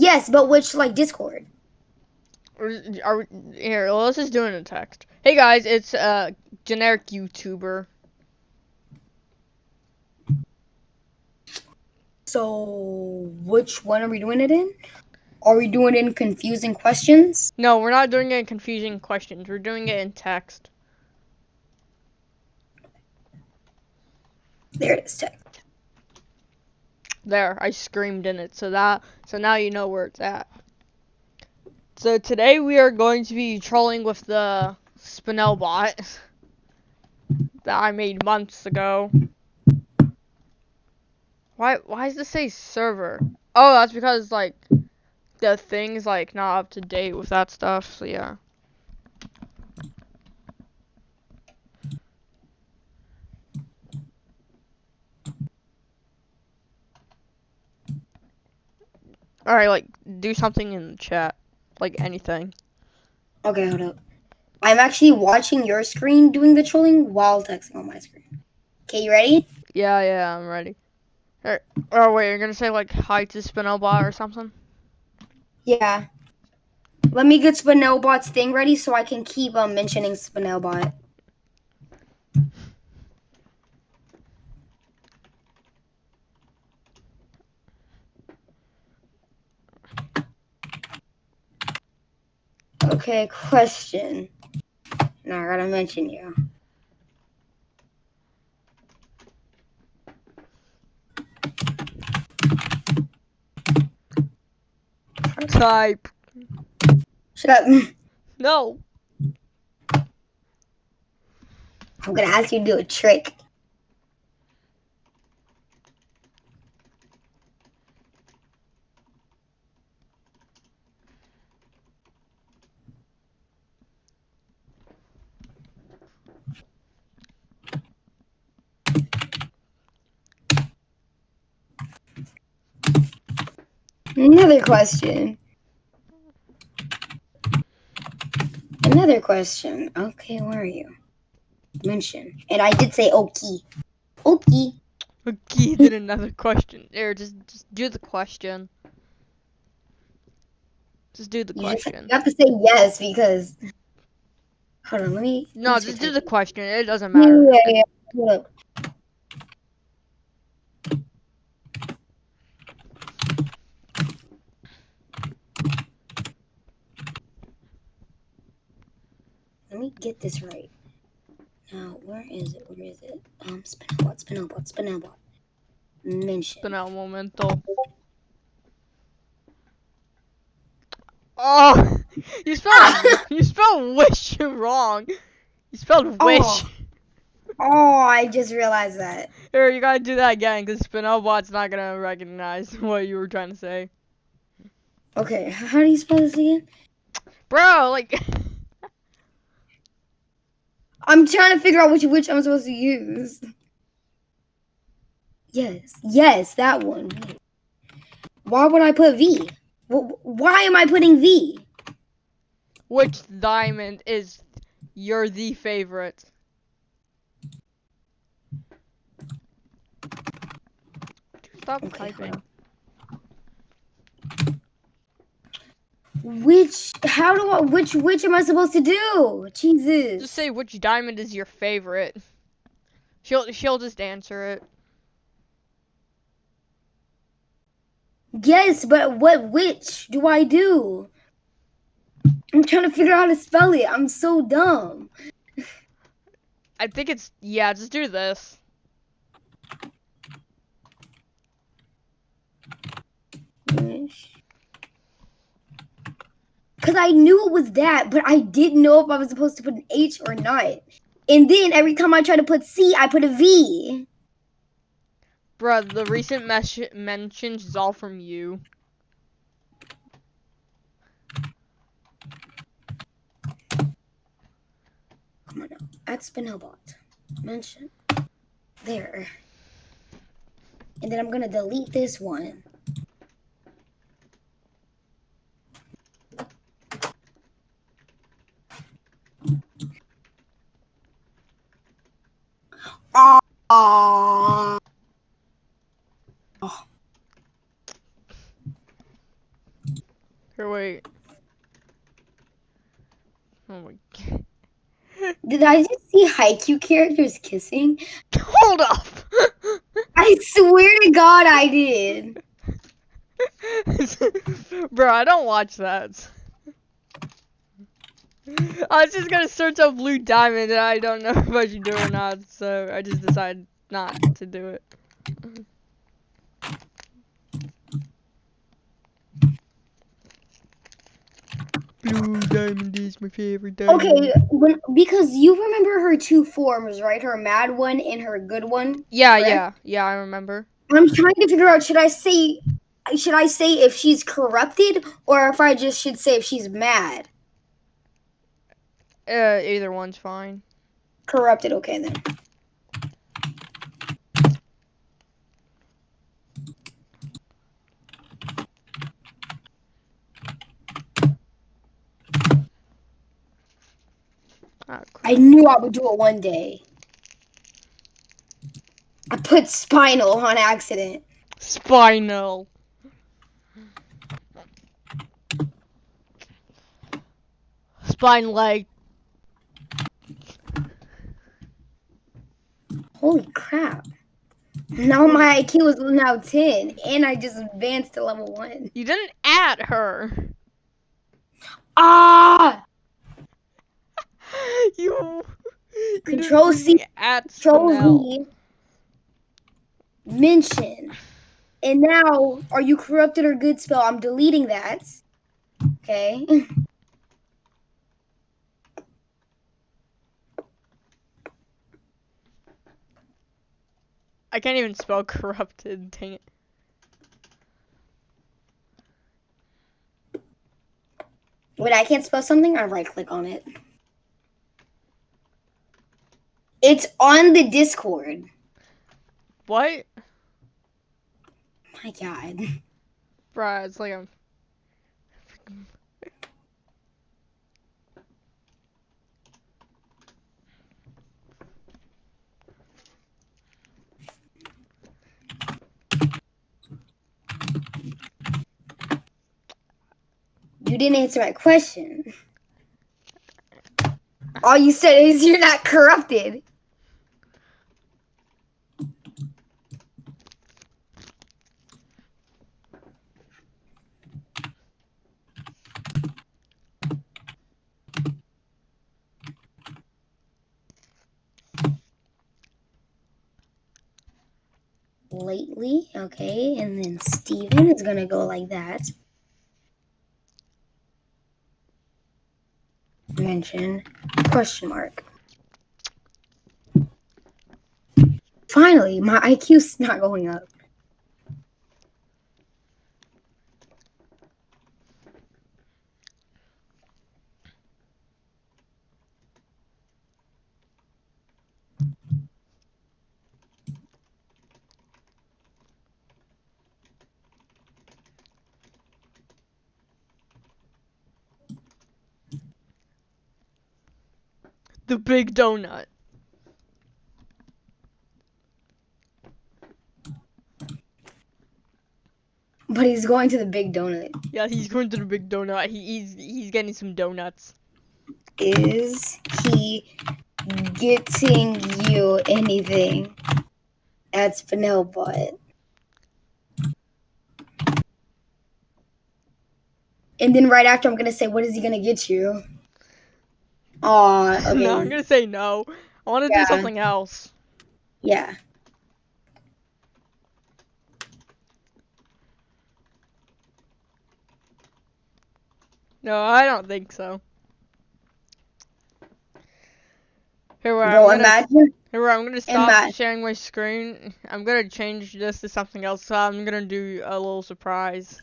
Yes, but which like Discord? Or are we, here? Let's just do it in text. Hey guys, it's uh generic YouTuber. So which one are we doing it in? Are we doing it in confusing questions? No, we're not doing it in confusing questions. We're doing it in text. There it is, text. There, I screamed in it. So that, so now you know where it's at. So today we are going to be trolling with the Spinel bot that I made months ago. Why, why does this say server? Oh, that's because like the thing's like not up to date with that stuff. So yeah. Alright, like, do something in the chat. Like, anything. Okay, hold up. I'm actually watching your screen doing the trolling while texting on my screen. Okay, you ready? Yeah, yeah, I'm ready. Alright. Oh, wait, you're gonna say, like, hi to Spinelbot or something? Yeah. Let me get Spinelbot's thing ready so I can keep um, mentioning Spinelbot. Okay, question. Now I gotta mention you. Type. Shut up. No. I'm gonna ask you to do a trick. Another question. Another question. Okay, where are you? Mention. And I did say okay. Okay. Okay, did another question. There, just, just do the question. Just do the You, just, question. you have to say yes because. Hold on, let me. No, just do the question. It doesn't matter. yeah, yeah. Hold get this right. Now, where is it? Where is it? Um, Spinelbot, Spinelbot, Spinelbot. Mention. Spinel momento. Oh, you spelled you spelled wish wrong. You spelled wish. Oh. Oh, I just realized that. Here, you gotta do that again, cause Spinelbot's not gonna recognize what you were trying to say. Okay, how do you spell this again? Bro, like, I'm trying to figure out which which I'm supposed to use. Yes, yes, that one. Why would I put V? Why am I putting V? which diamond is your the favorite? Stop Okay, hold typing. Which? How do I? Which? Which am I supposed to do? Jesus. Just say which diamond is your favorite. She'll she'll just answer it. Yes, but what? Which do I do? I'm trying to figure out how to spell it. I'm so dumb. I think it's yeah. Just do this. Because I knew it was that, but I didn't know if I was supposed to put an H or not. And then every time I try to put C, I put a V. Bruh, the recent mentions is all from you. Come on now. At Spinelbot. Mention. There. And then I'm going to delete this one. Aww. Here, wait. Oh my god. Did I just see Haikyuu characters kissing? Hold up! I swear to God, I did. Bro, I don't watch that. I was just gonna search up Blue Diamond and I don't know if I should do it or not, so I just decided not to do it. Blue Diamond is my favorite diamond. Okay, when, because you remember her two forms, right? Her mad one and her good one. Yeah, correct? yeah, yeah, I remember. I'm trying to figure out should I say should I say if she's corrupted or if I just should say if she's mad. Uh, either one's fine. Corrupted, okay then. Ah, I knew I would do it one day. I put spinal on accident. Spinal. Spine leg. Holy crap. Now my IQ is now 10 and I just advanced to level 1. You didn't add her. Ah! you. you Control C, freaking Control Spinel. Z. Mention. And now, are you corrupted or good spell? I'm deleting that. Okay. I can't even spell corrupted. Dang it. Wait, I can't spell something? I right click on it. It's on the Discord. What? My god. Bruh, it's like I'm. You didn't answer my question. All you said is you're not corrupted. Lately, okay, and then Steven is gonna go like that. Mention question mark. Finally, my IQ's not going up. The big donut. But he's going to the big donut. Yeah, he's going to the big donut. He, he's he's getting some donuts. Is he getting you anything at Spinelbot? And then right after, I'm gonna say, "What is he gonna get you?" Aw, okay. no, I'm gonna say no. I want to Yeah. do something else. Yeah. No, I don't think so. Here, where Bro, I'm gonna, imagine. here, where I'm gonna stop ima- sharing my screen. I'm gonna change this to something else. So I'm gonna do a little surprise.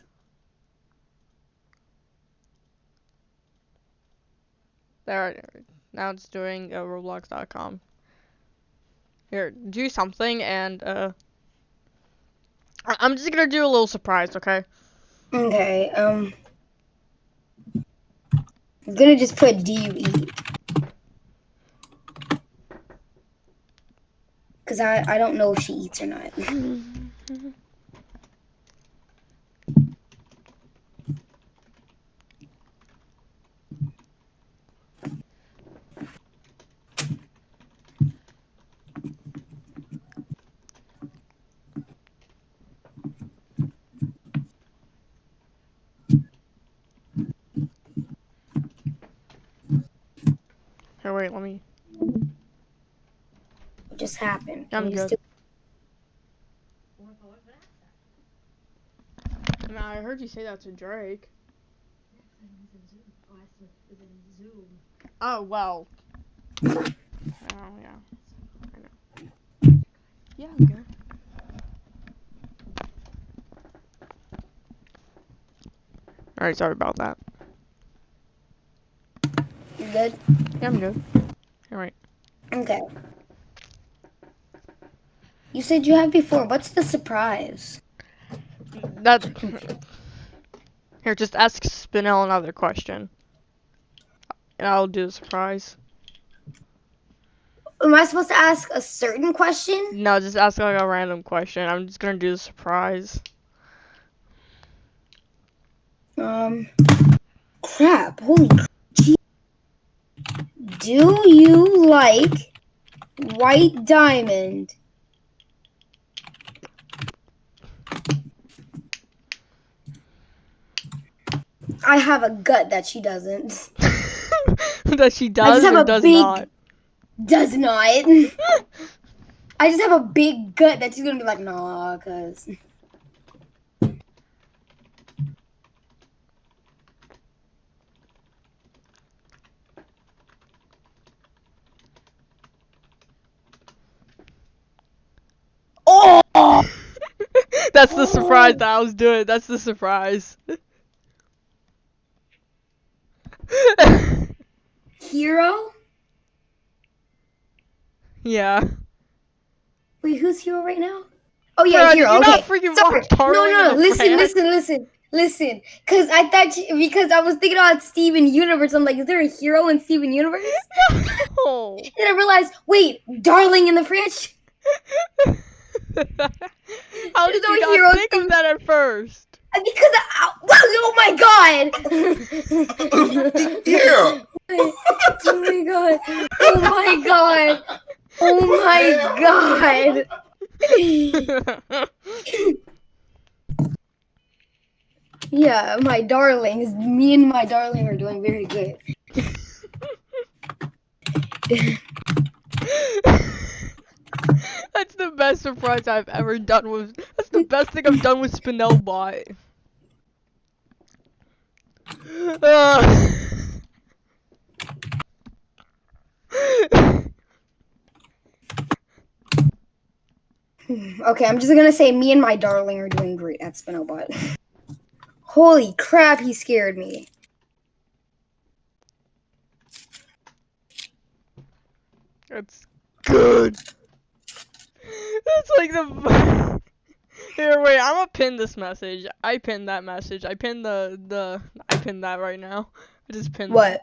There, now it's doing uh, Roblox.com. Here, do something, and uh, I'm just gonna do a little surprise, okay? Okay. Um. I'm gonna just put "Do you eat?" Cause I I don't know if she eats or not. wait, let me. What just happened? I'm Can you just good. I heard you say that to Drake. Oh well. Oh yeah. I know. Yeah, I'm good. Alright, sorry about that. You good? Yeah, I'm good. Alright. Okay. You said you have before. What's the surprise? That. Here, just ask Spinel another question. And I'll do the surprise. Am I supposed to ask a certain question? No, just ask like a random question. I'm just gonna do the surprise. Um, crap. Holy. Do you like white diamond? I have a gut that she doesn't. that she does or does big- not. Does not. I just have a big gut that she's gonna be like, nah, cause. Oh! That's the surprise that I was doing. That's the surprise. Hero? yeah. Wait, who's hero right now? Oh yeah, hero. you okay. not freaking Sorry. no, no, in listen, listen, listen, listen. Cause I thought you, because I was thinking about Steven Universe. I'm like, is there a hero in Steven Universe? No. And I realized, wait, Darling in the Franxx. How did There's you no not hero think of that at first? Because uh, I, oh my god! Yeah. oh my god! Oh my god! Oh my god! Yeah, my darlings. Me and my darling are doing very good. That's the best surprise I've ever done with. That's the best thing I've done with Spinelbot. Uh. Okay, I'm just gonna say me and my darling are doing great at Spinelbot. Holy crap, he scared me. That's good. That's like the. Here, wait. I'm gonna pin this message. I pinned that message. I pinned the the. I pinned that right now. I just pinned. What?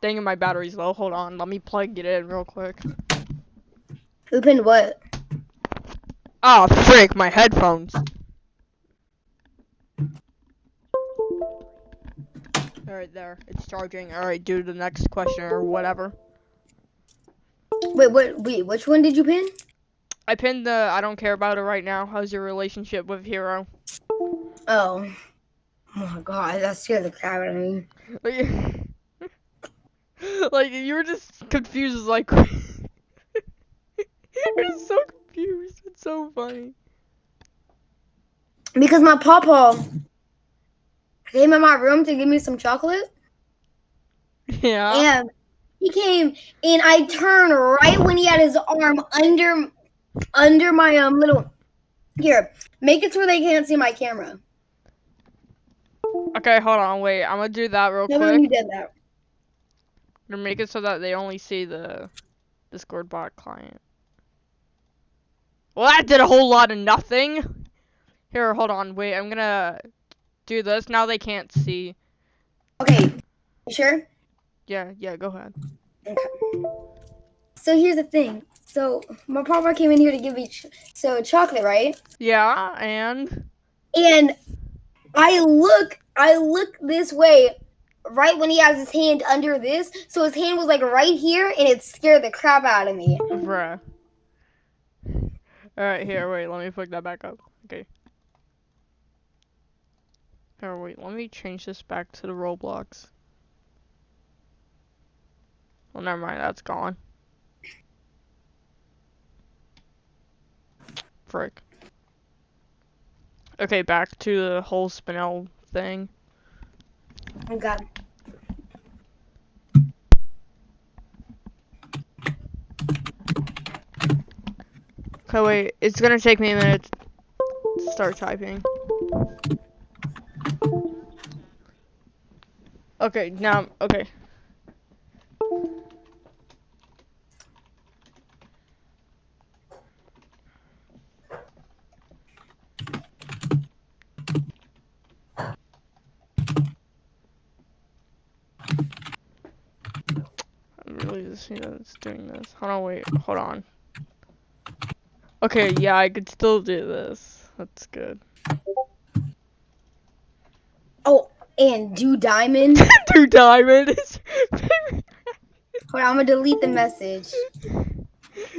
Dang it, my battery's low. Hold on. Let me plug it in real quick. Who pinned what? Ah, frick! My headphones. Alright, there. It's charging. Alright, do the next question or whatever. Wait, what? Wait, which one did you pin? I pinned the I don't care about it right now. How's your relationship with Hiro? Oh. Oh my god, that scared the crap out of me. Like, like you were just confused as like You're just so confused. It's so funny. Because my papa came in my room to give me some chocolate. Yeah. And he came and I turned right when he had his arm under under my um little here. Make it so they can't see my camera. Okay, hold on, wait. I'm gonna do that real Never when you quick. did that. To make it so that they only see the Discord bot client. Well, that did a whole lot of nothing. Here, hold on, wait. I'm gonna do this. Now they can't see. Okay. You sure? Yeah, yeah. Go ahead. Okay. So here's the thing. So my papa came in here to give me ch- so chocolate, right? Yeah, and And I look, I look this way, right when he has his hand under this. So his hand was like right here, and it scared the crap out of me. bruh. All right, here. Wait. Let me pick that back up. Okay. Here, wait. Let me change this back to the Roblox. Well, never mind. That's gone. Frick. Okay, back to the whole spinel thing. Oh god. Okay, wait. It's gonna take me a minute to start typing. Okay, now, okay. I really just see that it's doing this. Hold on, wait, hold on. Okay, yeah, I could still do this. That's good. Oh, and do diamond. Do diamond is Hold on, I'm gonna delete the message.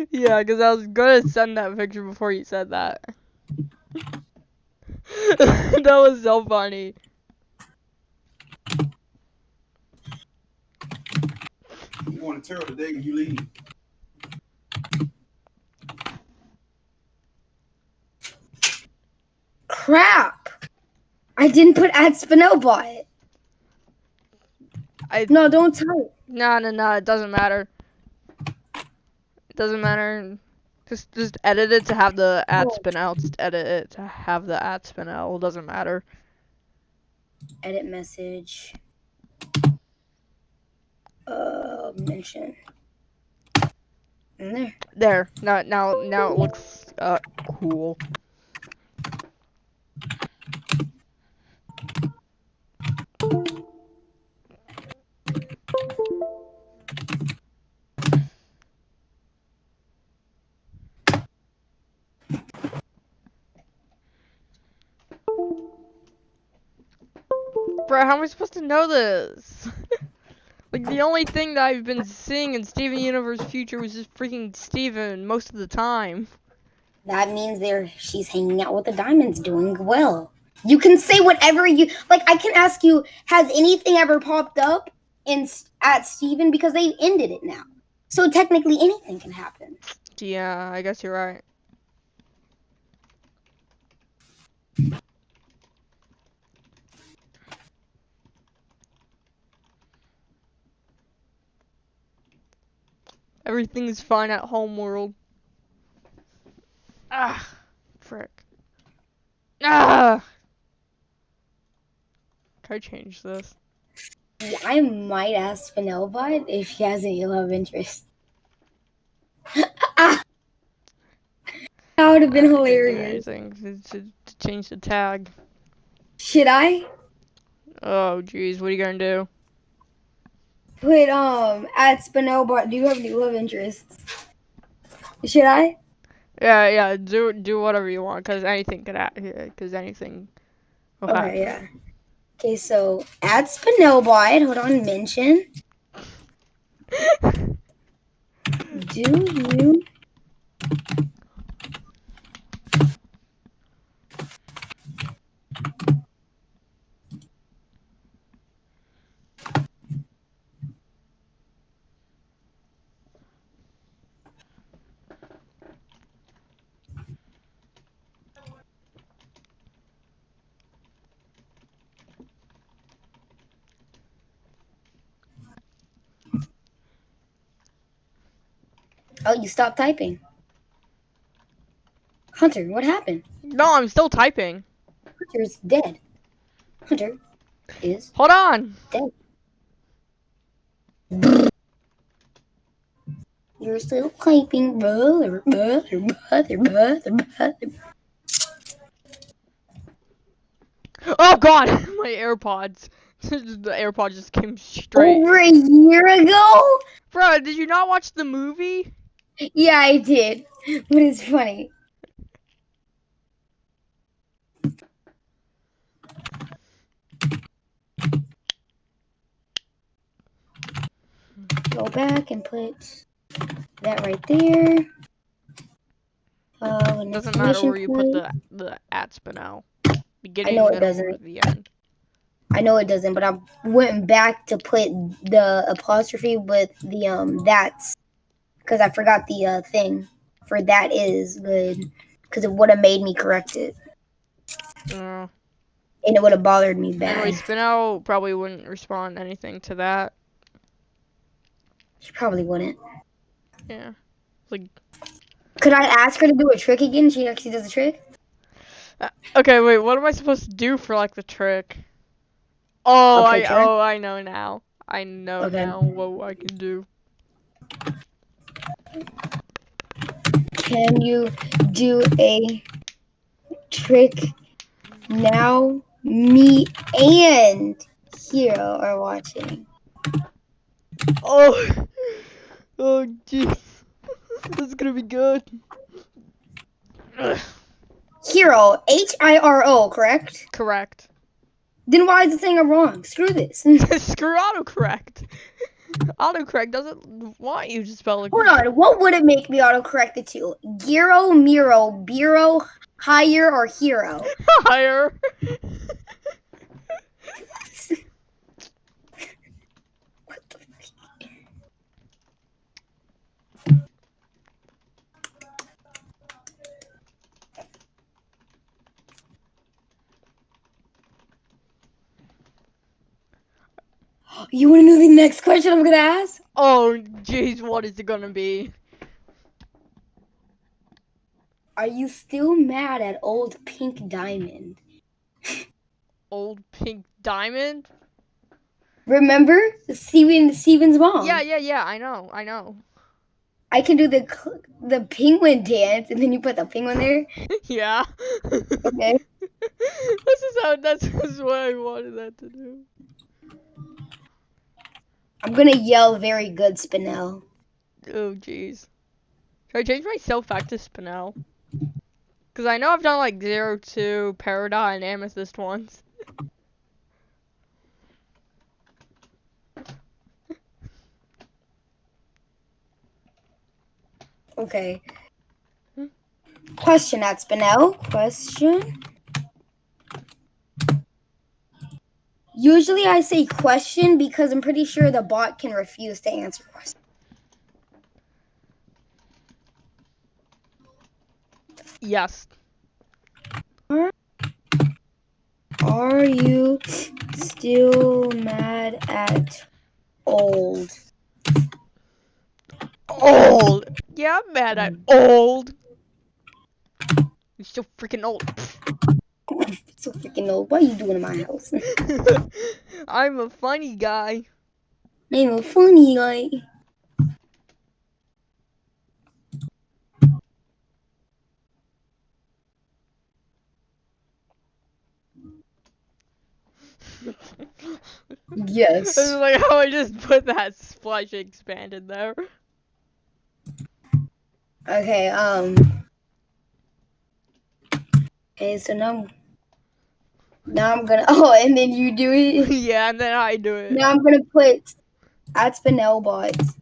Yeah, because I was gonna send that picture before you said that. that was so funny. You going to Terrell today when you leave? Crap! I didn't put add Spinelbot. I No, don't type. no no no. It doesn't matter. It doesn't matter. Just just edit it to have the ad Oh. spin out. Just edit it to have the ad spin out. It doesn't matter. Edit message. Uh, mention. In there. There. Now now now it looks uh cool. Bro, how am I supposed to know this? Like the only thing that I've been seeing in Steven Universe Future was just freaking Steven most of the time. That means there she's hanging out with the diamonds, doing well. You can say whatever you like. I can ask you, has anything ever popped up in at Steven because they ended it now. So technically, anything can happen. Yeah, I guess you're right. Everything's fine at home world. Ah, frick. Ah! Can I change this? I might ask Spinelbot if she has any love interest. Ah! that would have been hilarious. to, to change the tag. Should I Oh, jeez, what are you gonna do? Put um at Spinelbot? Do you have any love interests? Should I? Yeah, yeah, do do whatever you want, cause anything could happen. Cause anything. Okay, yeah. Okay, so at Spinelbot, hold on, mention. Do you Oh, you stopped typing. Hunter, what happened? No, I'm still typing. Hunter's dead. Hunter is Hold on. Dead. you're still typing, brother, brother, brother, brother, brother. Oh God, my AirPods. the AirPod just came straight. Over a year ago? Bro, did you not watch the movie? Yeah, I did. But it's funny. Go back and put that right there. Uh, It doesn't matter where you put the the at spinel. Beginning, know it doesn't. the end. I know it doesn't, but I went back to put the apostrophe with the um that's because I forgot the uh thing for that is good because it would have made me correct it Uh, and it would have bothered me bad. anyway, Spinel probably wouldn't respond anything to that. She probably wouldn't. Yeah. Like, Could I ask her to do a trick again? She actually does a trick. okay, wait, what am I supposed to do for like the trick? Oh, A I oh I know now. I know Okay. now what I can do. Can you do a trick now? Me and Hiro are watching. Oh, oh, jeez, this is gonna be good. Hiro, H I R O, correct? Correct. Then why is the thing I'm wrong? Screw this. Screw autocorrect. Autocorrect doesn't want you to spell it. Hold on, what would it make me autocorrect it to? Giro, Miro, Biro, Higher, or Hero? Higher. What the fuck? You want to know the next question I'm gonna ask? Oh, jeez, what is it gonna be? Are you still mad at old Pink Diamond? Old pink diamond? Remember the Steven Steven's mom? Yeah, yeah, yeah. I know, I know. I can do the the penguin dance, and then you put the penguin there. yeah. Okay. this is how. That's what I wanted that to do. I'm gonna yell very good, Spinel. Oh, jeez. Should I change myself back to Spinel? Because I know I've done like Zero Two, Peridot, and Amethyst once. Okay. Hmm? Question at Spinel. Question. Usually I say question because I'm pretty sure the bot can refuse to answer questions. Yes. Are you still mad at old? Old. Yeah, I'm mad at old. You're so freaking old. So freaking old. What are you doing in my house? I'm a funny guy. I'm a funny guy. Yes. This is like how I just put that splash expand in there. Okay, um. Okay, so now. Now I'm gonna. Oh, and then you do it. yeah, and then I do it. Now I'm gonna put at Spinel bots.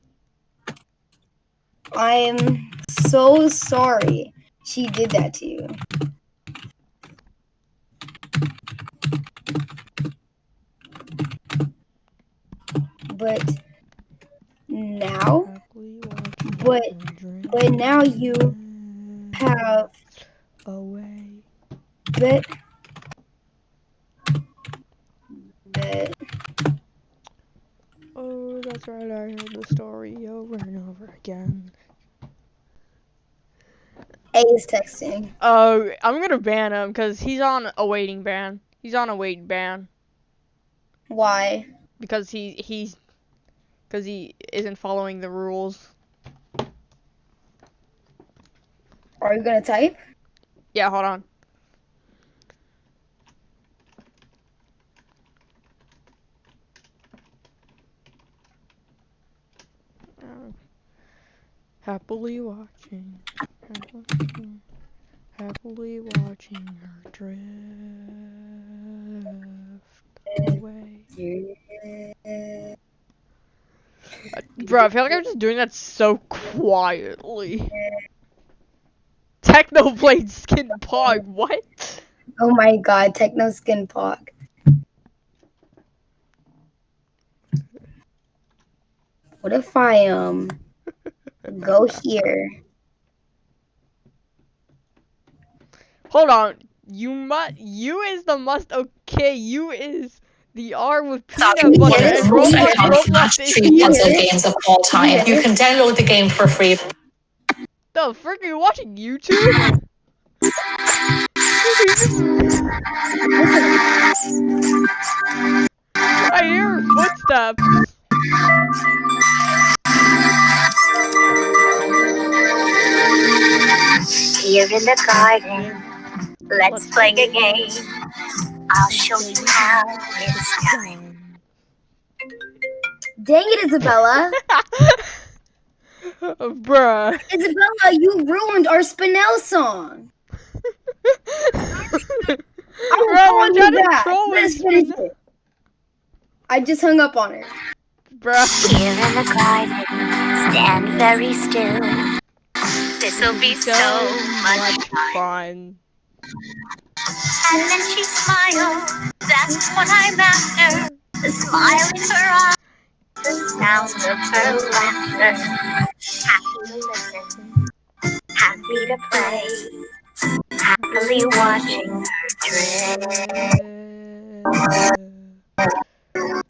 I am so sorry she did that to you. But now, but but now you have away. bet Oh, that's right. I heard the story over and over again. A is texting. Oh, I'm gonna ban him because he's on a waiting ban. He's on a waiting ban Why? because he he's because he isn't following the rules. Are you gonna type? Yeah, hold on. happily watching, happily, watching her drift away. Uh, bro, I feel like I'm just doing that so quietly. Technoblade skin pog, what? Oh my god, techno skin pog. What if I, um go here? Hold on. You must. You is the must. Okay. You is the R with peanut One butter Yes. of the most Roblox. Roblox match is three puzzle games of all time. You can download the game for free. The frick are you watching YouTube? I hear footsteps. Here in the garden, let's play a game. I'll show you how it's done. Dang it, Isabella! Bruh. Isabella, you ruined our Spinel song. I will Bro, call you back. Let's finish it. I just hung up on her. Bruh. Here in the garden, stand very still. This'll be so, much fun. fun. And then she smiled. That's what I'm after. The smile in her eyes, the sound of her laughter. Happy to listen, happy to play, happily watching her drift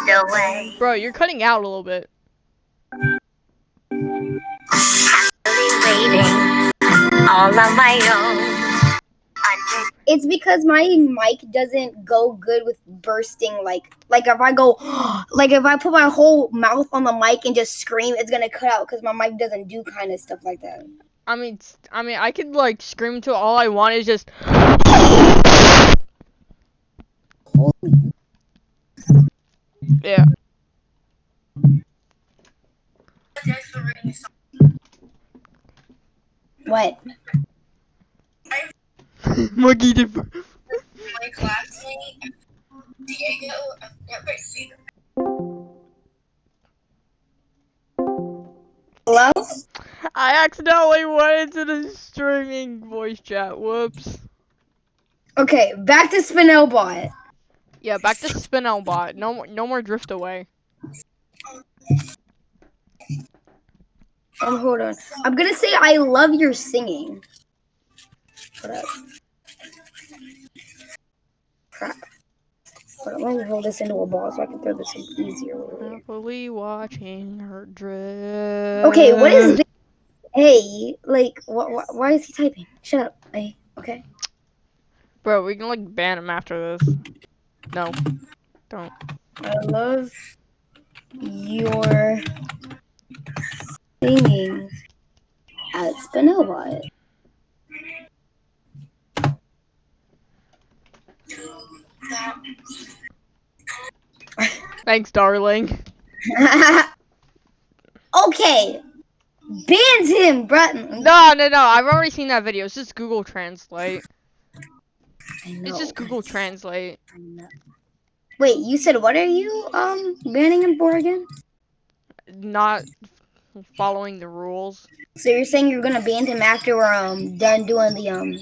away. Bro, you're cutting out a little bit. All on my own. Under It's because my mic doesn't go good with bursting. Like, like if I go, like if I put my whole mouth on the mic and just scream, it's gonna cut out because my mic doesn't do kind of stuff like that. I mean, I mean, I could like scream to all I want is just. Yeah. What? Monkey did. my classmate Diego. I've never seen. Hello? I accidentally went into the streaming voice chat. Whoops. Okay, back to Spinelbot. Yeah, back to Spinelbot. No no more drift away. Um, hold on. I'm gonna say I love your singing. Hold up. Crap. Hold on, let me hold this into a ball so I can throw this in easier. Happily watching her drift. Okay, what is this? Hey, like, wh- why is he typing? Shut up. Hey, okay. Bro, we can like ban him after this. No, don't. I love your singing at Spinelbot. Thanks, darling. okay. Banned him, Bratton. No, no, no. I've already seen that video. It's just Google Translate. Know. It's just Google Translate. Wait, you said what are you um banning him for again? Not following the rules. So you're saying you're gonna ban him after we're um done doing the um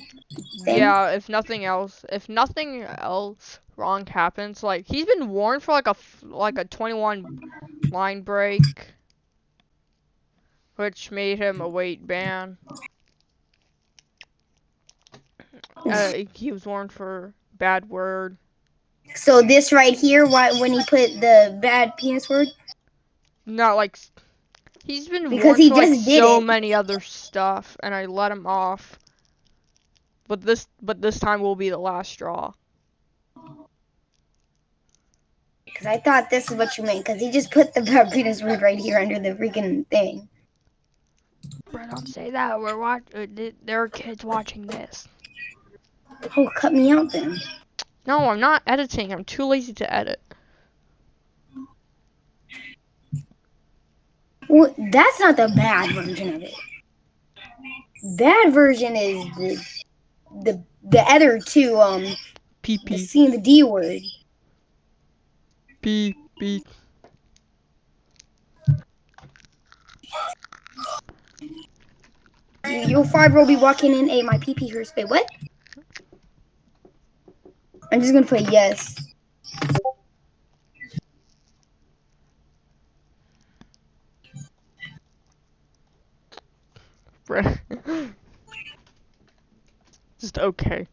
thing? Yeah, if nothing else, if nothing else wrong happens, like he's been warned for like a like a 21 line break, which made him a weight ban. Uh, he was warned for bad word. So this right here, why when he put the bad penis word? Not like he's been Because he for like did so it. many other stuff, and I let him off. But this, but this time will be the last straw. Because I thought this is what you meant. Because he just put the bad penis word right here under the freaking thing. Bro, don't say that. We're watch. Uh, there are kids watching this. Oh, cut me out then. No, I'm not editing. I'm too lazy to edit. Well, that's not the bad version of it. Bad version is the the the other two um the PP, seeing the D word. PP. Your five will be walking in a my PP hurts. Wait, what? I'm just gonna put yes. bruh. Just okay.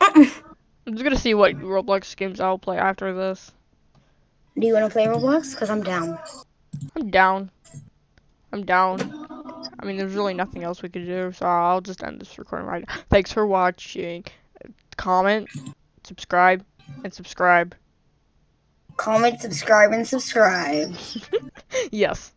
I'm just gonna see what Roblox games I'll play after this. Do you wanna play Roblox? Cause I'm down. I'm down. I'm down. I mean, there's really nothing else we could do, so I'll just end this recording right now. Thanks for watching. Comment, subscribe, and subscribe. Comment, subscribe, and subscribe. yes.